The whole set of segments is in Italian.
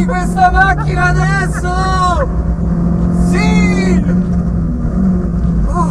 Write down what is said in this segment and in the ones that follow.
Dammi questa macchina adesso! Sì! Oh,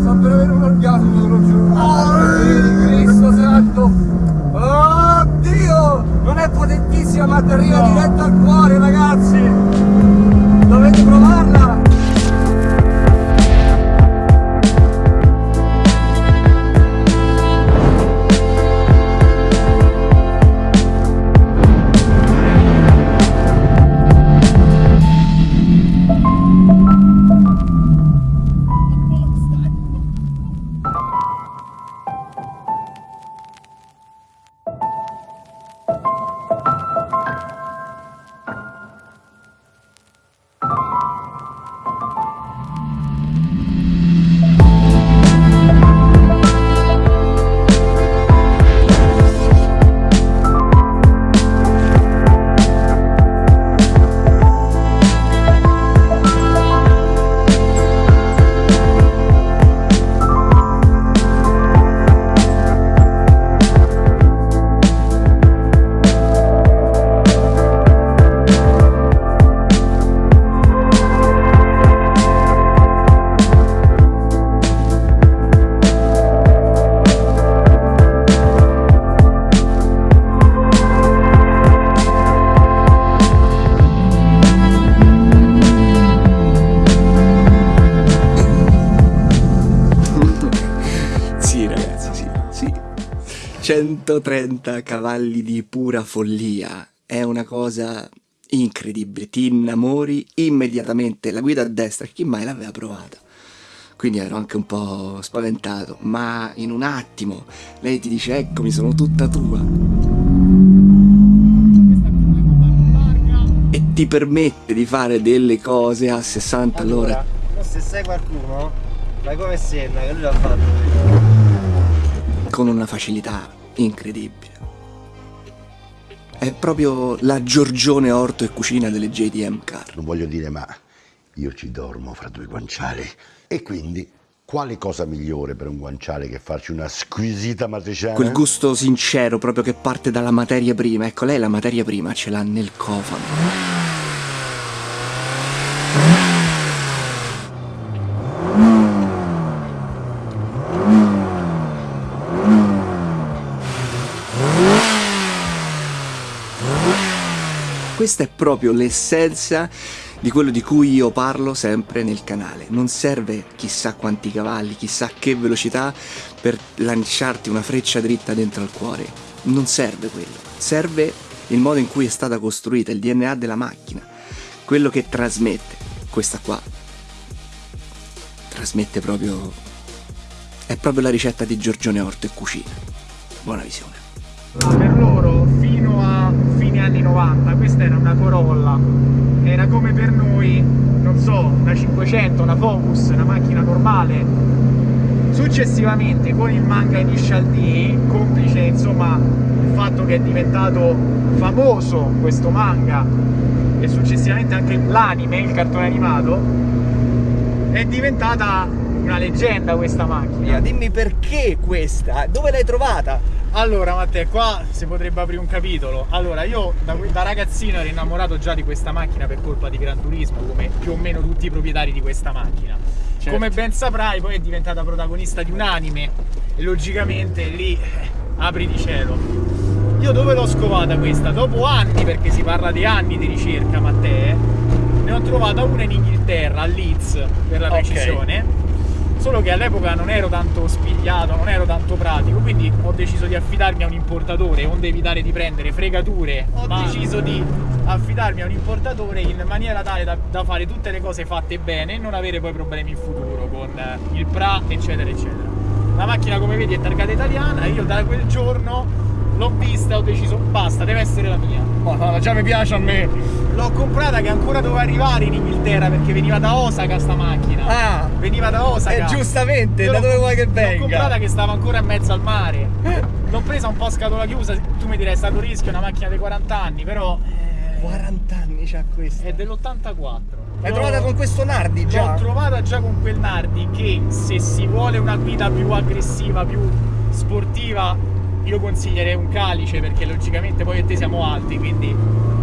sto per avere un orgasmo, te lo giuro. Oh, Cristo santo! Oddio! Non è potentissima ma ti arriva diretto al cuore, 130 cavalli di pura follia. È una cosa incredibile. Ti innamori immediatamente. La guida a destra, chi mai l'aveva provata? Quindi ero anche un po' spaventato, ma in un attimo lei ti dice eccomi, sono tutta tua. E ti permette di fare delle cose a 60 all'ora. se sai qualcuno, fai come Senna che lui l'ha fatto. con una facilità incredibile. È proprio la Giorgione Orto e Cucina delle JDM Car. Non voglio dire, ma io ci dormo fra due guanciali. E quindi, quale cosa migliore per un guanciale che farci una squisita matriciana? Quel gusto sincero proprio che parte dalla materia prima. Ecco, lei la materia prima ce l'ha nel cofano. Questa è proprio l'essenza di quello di cui io parlo sempre nel canale. Non serve chissà quanti cavalli, chissà che velocità per lanciarti una freccia dritta dentro al cuore. Non serve quello. Serve il modo in cui è stata costruita, il DNA della macchina. Quello che trasmette. Questa qua. Trasmette proprio... È proprio la ricetta di Giorgione Orto e Cucina. Buona visione. per loro fino a fine anni 90 questa era una Corolla era come per noi non so una 500 una Focus una macchina normale successivamente con il manga Initial D complice insomma il fatto che è diventato famoso questo manga e successivamente anche l'anime il cartone animato è diventata una leggenda questa macchina Dimmi perché questa? Dove l'hai trovata? Allora Matteo, qua si potrebbe aprire un capitolo. Allora, io da, da ragazzino ero innamorato già di questa macchina per colpa di Gran Turismo, come più o meno tutti i proprietari di questa macchina. Certo. Come ben saprai, poi è diventata protagonista di un anime e logicamente lì eh, apri di cielo. Io dove l'ho scovata questa? Dopo anni, perché si parla di anni di ricerca, Matteo, ne ho trovata una in Inghilterra, a Leeds per la Ok. precisione. Solo che all'epoca non ero tanto spigliato, non ero tanto pratico, quindi ho deciso di affidarmi a un importatore, onde evitare di prendere fregature. Ho deciso di affidarmi a un importatore in maniera tale da, da fare tutte le cose fatte bene e non avere poi problemi in futuro con eh, il PRA, eccetera, eccetera. La macchina, come vedi, è targata italiana e io da quel giorno l'ho vista e ho deciso basta, deve essere la mia. Madonna, già mi piace a me. L'ho comprata che ancora doveva arrivare in Inghilterra perché veniva da Osaka sta macchina. Ah, Veniva da Osaka. eh, giustamente, Io da l'ho- dove vuoi che L'ho venga? comprata che stava ancora in mezzo al mare. L'ho presa un po' a scatola chiusa. Tu mi direi è stato rischio, una macchina dei 40 anni, però. eh, 40 anni c'ha questa. è dell'84. L'hai trovata con questo Nardi già? L'ho trovata già con quel Nardi che se si vuole una guida più aggressiva, più sportiva, io consiglierei un calice perché logicamente poi e te siamo alti, quindi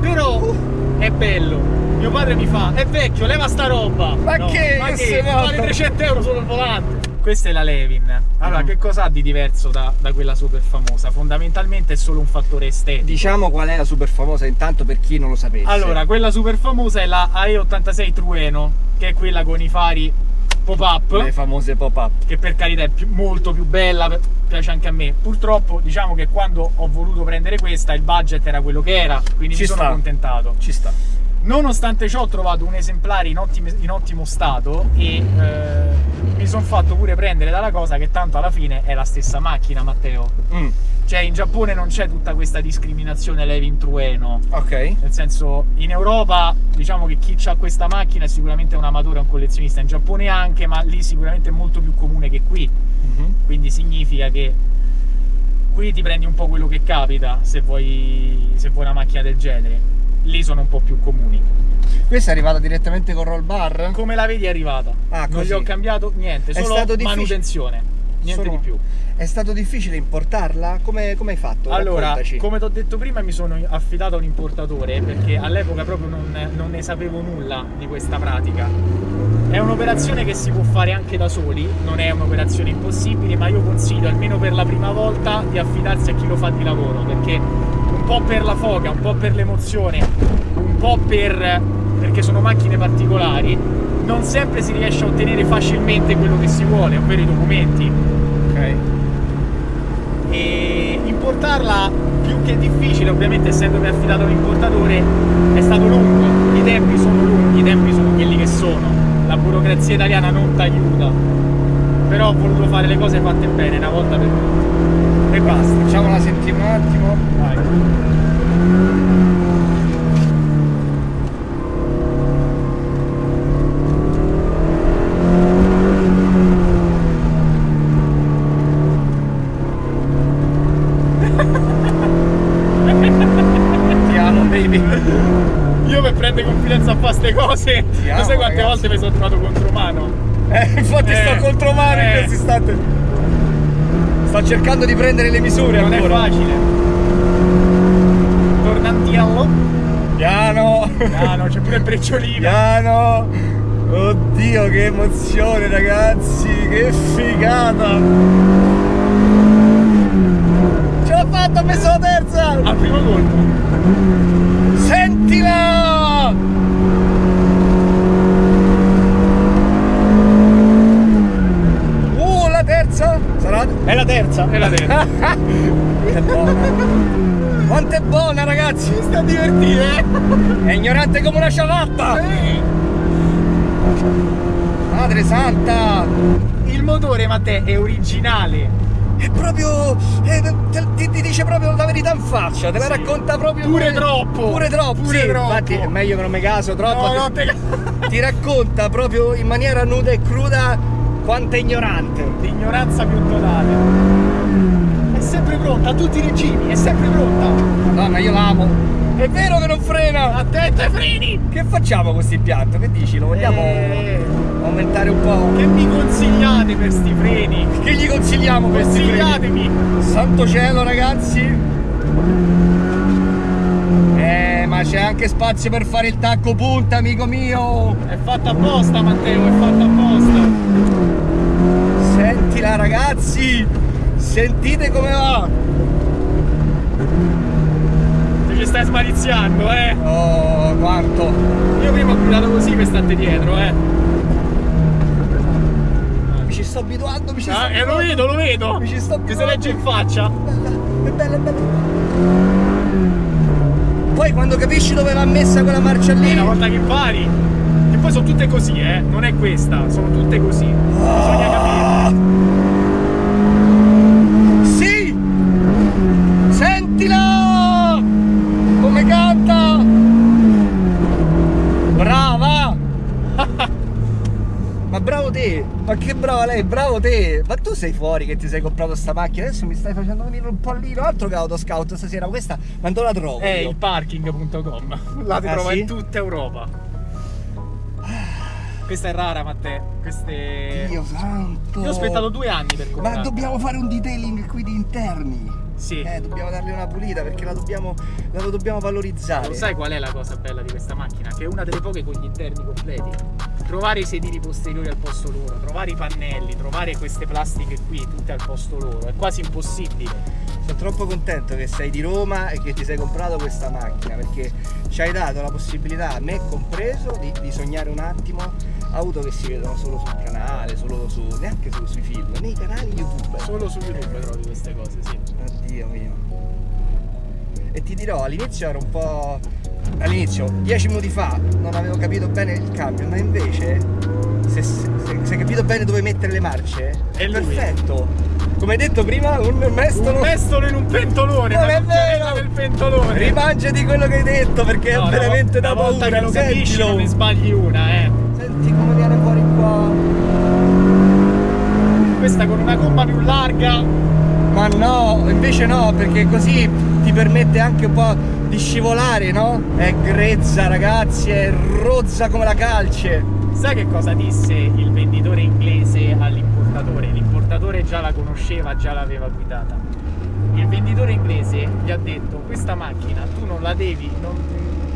Però è bello. Mio padre mi fa, è vecchio, leva sta roba. Ma No, che? Ma Che? Vale 300 euro solo il volante. Questa è la Levin. Allora, Mm. che cosa ha di diverso da, da quella super famosa? Fondamentalmente è solo un fattore estetico. Diciamo qual è la super famosa intanto per chi non lo sapesse. Allora, quella super famosa è la AE86 Trueno, che è quella con i fari pop-up. le famose pop-up. che per carità è più- molto più bella, piace anche a me. Purtroppo, diciamo che quando ho voluto prendere questa, il budget era quello che era, quindi Ci mi sono sta. accontentato. Ci sta. Nonostante ciò, ho trovato un esemplare in, ottime- in ottimo stato e eh, mi sono fatto pure prendere dalla cosa che tanto alla fine è la stessa macchina, Matteo. Mm, Cioè, in Giappone non c'è tutta questa discriminazione Levin Trueno. ok. Nel senso, in Europa diciamo che chi ha questa macchina è sicuramente un amatore, un collezionista, in Giappone anche, ma lì sicuramente è molto più comune che qui. Mhm. Quindi significa che qui ti prendi un po' quello che capita se vuoi, se vuoi una macchina del genere. Lì sono un po' più comuni. Questa è arrivata direttamente con roll bar? Come la vedi è arrivata. Ah, non gli ho cambiato niente, È solo manutenzione. Niente Solo- di più. È stato difficile importarla? Come, come hai fatto? Allora, Raccontaci. come ti ho detto prima, mi sono affidato a un importatore perché all'epoca proprio non, non ne sapevo nulla di questa pratica. È un'operazione che si può fare anche da soli, non è un'operazione impossibile, ma io consiglio almeno per la prima volta di affidarsi a chi lo fa di lavoro perché po' per la foga, un po' per l'emozione, un po' per perché sono macchine particolari, non sempre si riesce a ottenere facilmente quello che si vuole, ovvero i documenti. Ok. e importarla più che difficile ovviamente essendomi affidato a un importatore è stato lungo. I tempi sono lunghi i tempi sono quelli che sono. La burocrazia italiana non ti aiuta però ho voluto fare le cose fatte bene una volta per tutte e basta Facciamola sentire un attimo. vai Ti amo, baby. io per prendere confidenza a fare ste cose Ti non amo, sai quante ragazzi. volte mi sono trovato contro mano Eh, infatti Eh, sto contromano in eh. questo istante. Sto cercando di prendere le misure non è ancora. facile tornantiello Piano. ah no c'è pure il brecciolino Piano. Oddio, che emozione, ragazzi. Che figata. Ce l'ho fatta, ho messo la terza. al primo colpo Sentila! Uh, la Sarà? È la terza, è la terza. Quanto è buona. Quanto è buona, ragazzi! sta a divertire, È ignorante come una ciabatta! eh? Madre santa! Il motore, Matteo, è originale. È proprio. è- te- ti, ti dice proprio la verità in faccia, te la Sì. racconta proprio. Pure come- troppo. Pure troppo, Pure sì. troppo. Infatti è meglio che non mi caso troppo. No, no, te... Ti racconta proprio in maniera nuda e cruda quanto è ignorante. L'ignoranza più totale. È sempre pronta, a tutti i regimi, è sempre pronta. Madonna, io l'amo. È vero che non frena! Attento ai freni! Che facciamo con questo impianto? Che dici? Lo vogliamo Eh, aumentare un po'? che mi consigliate per sti freni? Che gli consigliamo questi freni? Consigliatemi! Santo cielo ragazzi ma c'è anche spazio per fare il tacco punta amico mio È fatta apposta, Matteo, è fatta apposta. Sentila ragazzi Sentite come va Te ci stai smaliziando, eh? Oh quanto Io prima ho guidato così per stare dietro, eh. Mi ci sto abituando mi ci sto Ah, e lo abituando. vedo, lo vedo! Mi ci sto Che si abituando. legge in faccia. Bella, è bella, è bella Poi quando capisci dove va messa quella marcia lì una volta che pari, che poi sono tutte così, eh, non è questa, sono tutte così. Bisogna capire. Sì! Sentila! Come canta! Brava! Ma bravo te! Ma che brava lei, bravo te! Ma tu sei fuori che ti sei comprato sta macchina, adesso mi stai facendo venire un pallino, altro che autoscout stasera, questa ma dove la trovo? È io? il parking.com. La ti Ah, trova sì? in tutta Europa. Questa è rara, Matteo. Queste. Dio santo! Io ho aspettato due anni per Ma comprarla. dobbiamo fare un detailing qui di interni! Sì. Eh, dobbiamo darle una pulita perché la dobbiamo, la dobbiamo valorizzare. Lo sai qual è la cosa bella di questa macchina? Che è una delle poche con gli interni completi. Trovare i sedili posteriori al posto loro, trovare i pannelli, trovare queste plastiche qui tutte al posto loro, è quasi impossibile. Sono troppo contento che sei di Roma e che ti sei comprato questa macchina perché ci hai dato la possibilità, me compreso, di, di sognare un attimo auto che si vedono solo sul canale, solo su, neanche solo sui film, nei canali YouTube. Solo su YouTube trovi queste cose, sì. Oddio mio. E ti dirò, all'inizio ero un po'. All'inizio, dieci minuti fa, non avevo capito bene il cambio, ma invece, se, se, se hai capito bene dove mettere le marce, è, È perfetto. Come hai detto prima, un mestolo. Un mestolo in un pentolone, Non è vero! del pentolone. Rimangiati quello che hai detto perché No, è una veramente vo- da una volta paura. che lo capisci Sentilo. non ne sbagli una, eh. Senti come viene fuori qua. Questa con una gomma più larga. Ma no, invece no, perché così ti permette anche un po' di scivolare, no? È grezza, ragazzi, è rozza come la calce. Sai che cosa disse il venditore inglese all'importatore? L'importatore già la conosceva, già l'aveva guidata. Il venditore inglese gli ha detto: Questa macchina tu non la devi, non-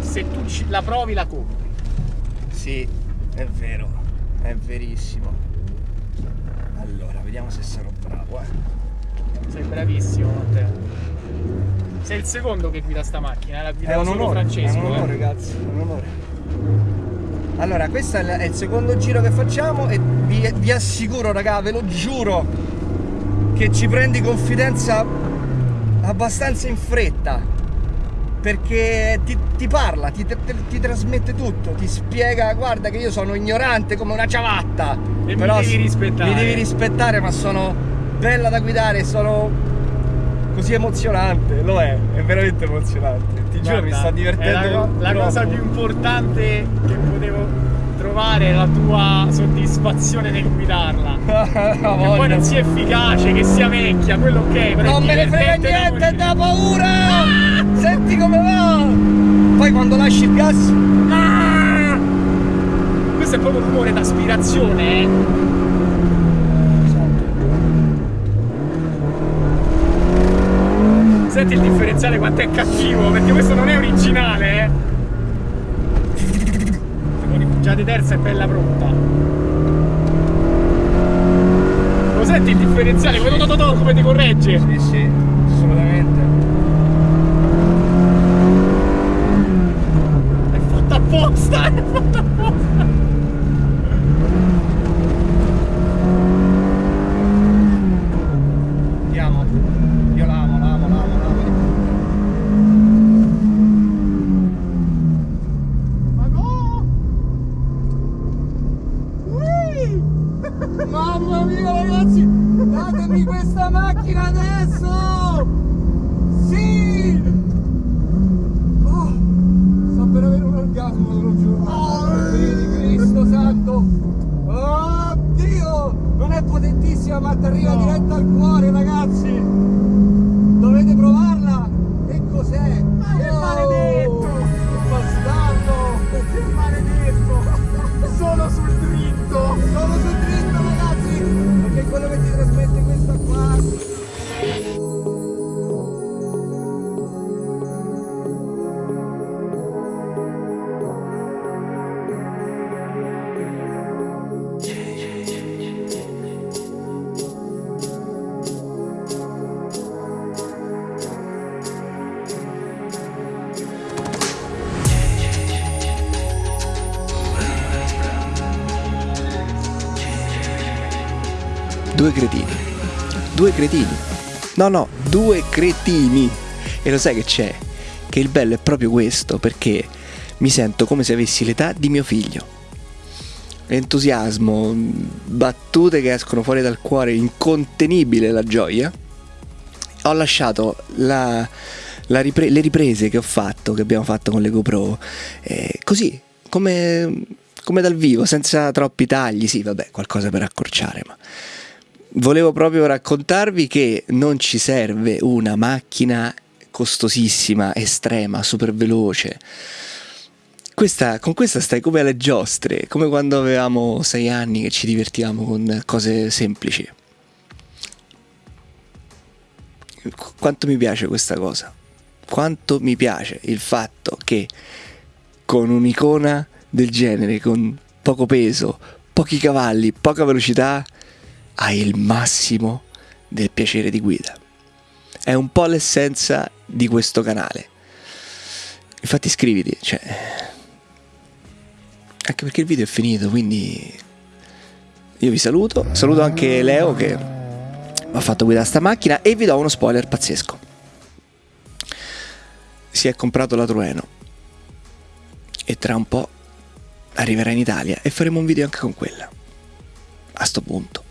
se tu la provi la compri. Sì, è vero, è verissimo. Allora, vediamo se sarò bravo, eh. Sei bravissimo, Matteo. Sei il secondo che guida sta macchina, eh, la È guida un solo onore, Francesco. è un onore, eh. ragazzi, è un onore. Allora, questo è il- è secondo giro che facciamo e vi, vi assicuro, raga, ve lo giuro, che ci prendi confidenza abbastanza in fretta. Perché ti, ti parla, ti, ti- ti trasmette tutto, ti spiega, guarda che io sono ignorante come una ciabatta. E mi però devi s- rispettare. Mi devi rispettare, ma sono bella da guidare, sono così emozionante. Lo è, è veramente emozionante. Ti giuro, mi Guarda, è divertendo. La, la cosa più importante che potevo trovare è la tua soddisfazione nel guidarla. Che poi non sia efficace, che sia vecchia, quello ok. però Non me ne frega niente, da paura! Senti come va! Poi quando lasci il gas. Ah! Questo è proprio rumore d'aspirazione, eh. Senti il differenziale quanto è cattivo, perché questo non è originale, eh. Già di terza è bella pronta. Lo senti il differenziale? To- to- to- come ti corregge? Sì, sì, assolutamente. È fatta apposta, è fatta apposta. Andiamo. Io l'amo, l'amo, l'amo, l'amo. Ma no! Mamma mia ragazzi, datemi questa macchina adesso! Sì! Due cretini. Due cretini. No, no, due cretini. E lo sai che c'è? Che il bello è proprio questo, perché mi sento come se avessi l'età di mio figlio. Entusiasmo, battute che escono fuori dal cuore, incontenibile la gioia. Ho lasciato la- la ripre- le riprese che ho fatto, che abbiamo fatto con le GoPro, eh, così, come, come dal vivo, senza troppi tagli. Sì, vabbè, qualcosa per accorciare, ma volevo proprio raccontarvi che non ci serve una macchina costosissima, estrema, super veloce. Questa- con questa stai come alle giostre, come quando avevamo sei anni che ci divertivamo con cose semplici. quanto mi piace questa cosa. Quanto mi piace il fatto che con un'icona del genere, con poco peso, pochi cavalli, poca velocità, hai il massimo del piacere di guida. È un po' l'essenza di questo canale. Infatti iscriviti, cioè... Anche perché il video è finito, quindi... Io vi saluto, saluto anche Leo che mi ha fatto guidare sta macchina e vi do uno spoiler pazzesco. Si è comprato la Trueno e tra un po' arriverà in Italia e faremo un video anche con quella. A sto punto.